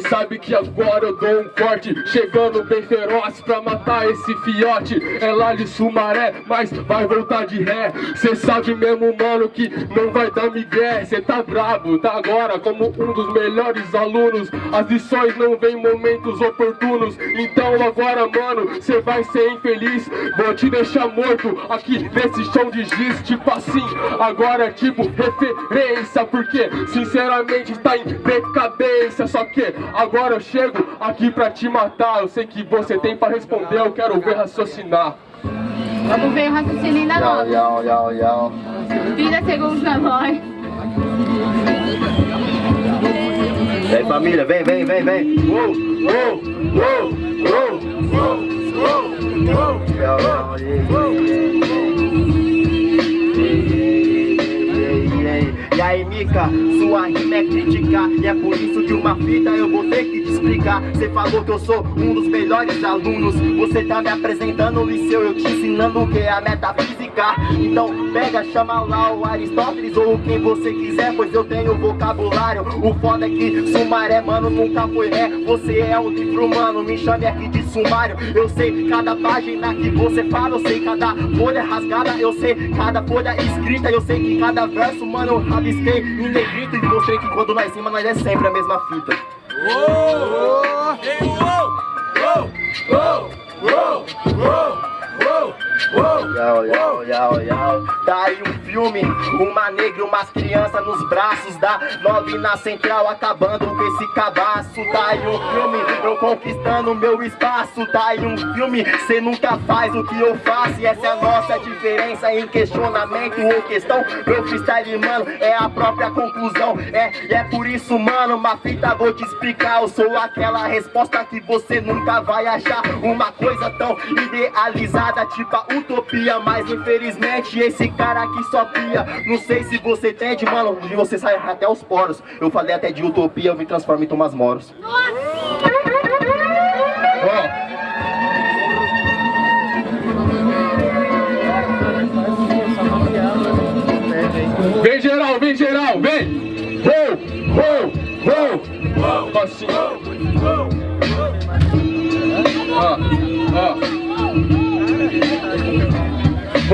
sabe que agora eu dou um corte Chegando bem feroz pra matar esse fiote. É lá de Sumaré, mas vai voltar de ré. Cê sabe mesmo, mano, que não vai dar migué. Cê tá brabo, tá agora como um dos melhores alunos. As lições não vêm em momentos oportunos. Então agora, mano, cê vai ser infeliz. Vou te deixar morto aqui nesse chão de giz. Tipo assim, agora é tipo referência Porque, sinceramente, tá em decadência. Só que agora eu chego aqui pra te matar Eu sei que você tem pra responder, eu quero ver raciocinar Vamos ver o raciocínio ainda não. Yau, yau, yau, 30 segundos na voz. Aí família, vem, vem, vem, vem. Uou, uou, uou, uou, uou, uou, uou. Yau, yau, yeah, yeah, yeah. E aí Mica, sua rima é criticar E é por isso que uma fita eu vou ter que te explicar. Você falou que eu sou um dos melhores alunos. Você tá me apresentando no liceu, eu te ensinando o que é a metafísica. Então pega, chama lá o Aristóteles ou quem você quiser Pois eu tenho vocabulário. O foda é que Sumaré, mano, nunca foi ré. Você é um livro, mano, me chame aqui de sumário. Eu sei cada página que você fala Eu sei cada folha rasgada Eu sei cada folha escrita Eu sei que cada verso, mano, eu rabisquei em negrito E mostrei que quando nós cima nós é sempre a mesma fita Yau, yau, yau, yau. Tá aí um filme, uma negra e umas crianças nos braços da nove na central, acabando com esse cabaço. Tá aí um filme, eu conquistando meu espaço. Tá aí um filme, cê nunca faz o que eu faço. E essa é a nossa diferença em questionamento ou questão. Meu freestyle, mano, é a própria conclusão. É, e é por isso, mano, uma fita vou te explicar. Eu sou aquela resposta que você nunca vai achar. Uma coisa tão idealizada, tipo a utopia Mas infelizmente esse cara aqui só pia Não sei se você entende, mano De você sai até os poros Eu falei até de utopia, eu me transformo em Tomás Moros Vem geral, vem geral, vem! Uou, uou, uou! Assim.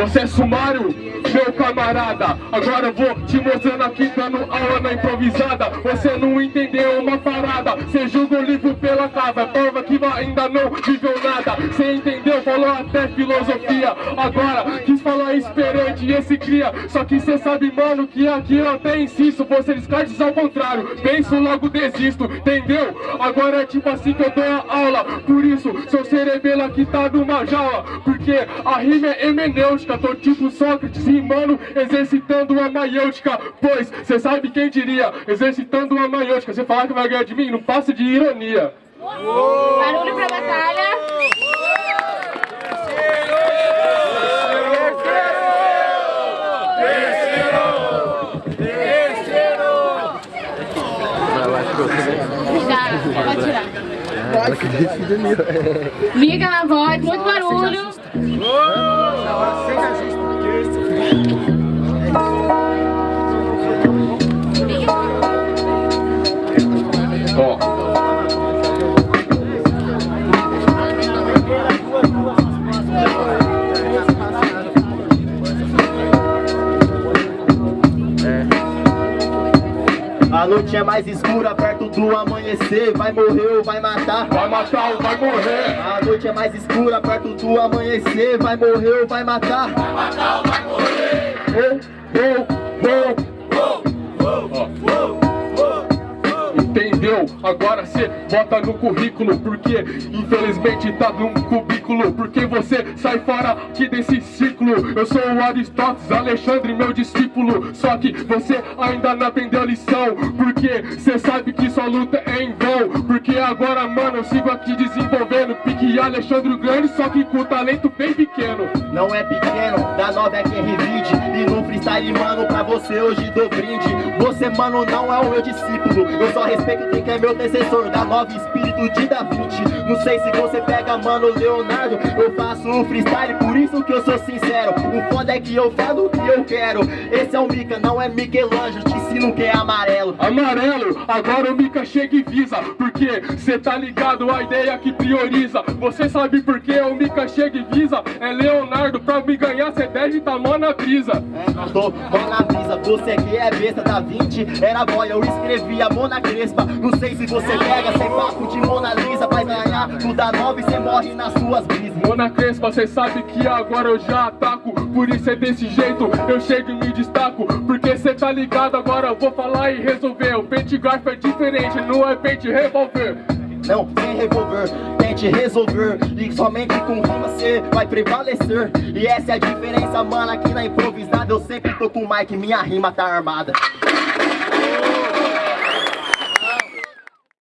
É sumário, meu camarada. Agora eu vou te mostrando aqui dando aula na improvisada. Você não entendeu uma parada. Você julga o livro pela capa ainda não viveu nada. Você entendeu? Falou até filosofia. Agora quis falar esperante e esse cria. Só que você sabe, mano, que aqui eu até insisto. Você descarte ao contrário. Penso logo desisto, entendeu? Agora é tipo assim que eu dou a aula. Por isso, seu cerebelo aqui tá numa jaula. Porque a rima é hemenêutica Tô tipo Sócrates rimando, exercitando a maiêutica. Pois, cê sabe quem diria? Exercitando a maiêutica. Você falar que vai ganhar de mim, não passa de ironia Barulho pra batalha. Pode tirar. Miga na voz, muito barulho. Ó, A noite é mais escura perto do amanhecer. Vai morrer ou vai matar? Vai matar ou vai morrer. A noite é mais escura perto do amanhecer. Vai morrer ou vai matar? Entendeu? Agora cê bota no currículo Porque infelizmente tá num cubículo. Porque você sai fora aqui desse ciclo. Eu sou o Aristóteles, Alexandre, meu discípulo. Só que você ainda não aprendeu lição. Porque cê sabe que sua luta é em vão. Porque agora, mano, eu sigo aqui desenvolvendo. Pique Alexandre Grande, só que com talento bem pequeno. Não é pequeno, da nova é quem revide Freestyle, mano, pra você hoje dou brinde. Você, mano, não é o meu discípulo. Eu só respeito quem quer meu antecessor da nova espírito de Da Vinci Não sei se você pega, mano, Leonardo Eu faço um freestyle, por isso que eu sou sincero foda é que eu falo o que eu quero? Esse é o Mika, não é Michelangelo Te ensino que é amarelo. Amarelo, agora o Mika chega e visa Porque cê tá ligado, a ideia que prioriza. Você sabe por que o Mika chega e visa? É Leonardo, pra me ganhar cê deve tá mó na brisa. É, tô mó na brisa, você que é besta Da 20 era boy, eu escrevi a Mona Crespa. Não sei se você pega sem papo de Mona Lisa Vai ganhar. Tudo da nova e cê morre nas suas brisas. Mona Crespa, cê sabe que agora eu já ataco Por isso é desse jeito, eu chego e me destaco. Porque cê tá ligado, agora eu vou falar e resolver. O pente garfo é diferente, não é pente revólver não, sem revólver, tente resolver. E somente com rima cê vai prevalecer. E essa é a diferença, mano, aqui na improvisada. Eu sempre tô com o mic, minha rima tá armada